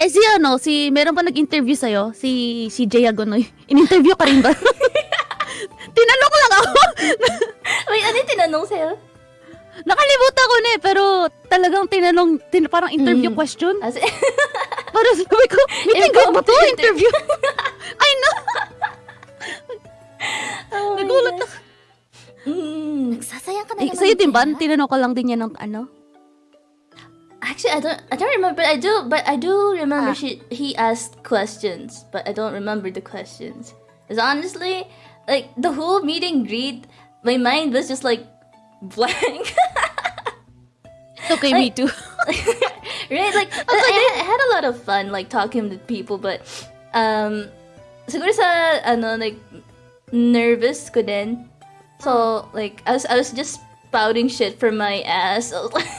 Eh si ano, si meron pa nag-interview sa'yo, si si Jay Agonoy. In-interview ka rin ba? Tinanong ko lang ako. Wait, ano yung tinanong sa'yo? Nakalimutan ko na eh, pero talagang tinanong, tin, parang interview Mm. question. As Parang sabi ko, meeting ko ba to? Interview? Ay no! oh Nagulat gosh. Mm. Nagsasayang ka na Eh, naman. sa'yo din ba? Tinanong ko lang din yan ng ano? Actually, I don't. I don't remember. I do, but I do remember Ah. she he asked questions, but I don't remember the questions. Because honestly, like the whole meeting greet, my mind was just like blank. Okay, me too. right? Like I, I- I had a lot of fun like talking to people, but um, siguro sa ano like nervous ko din. So like I was I was just spouting shit from my ass. Like,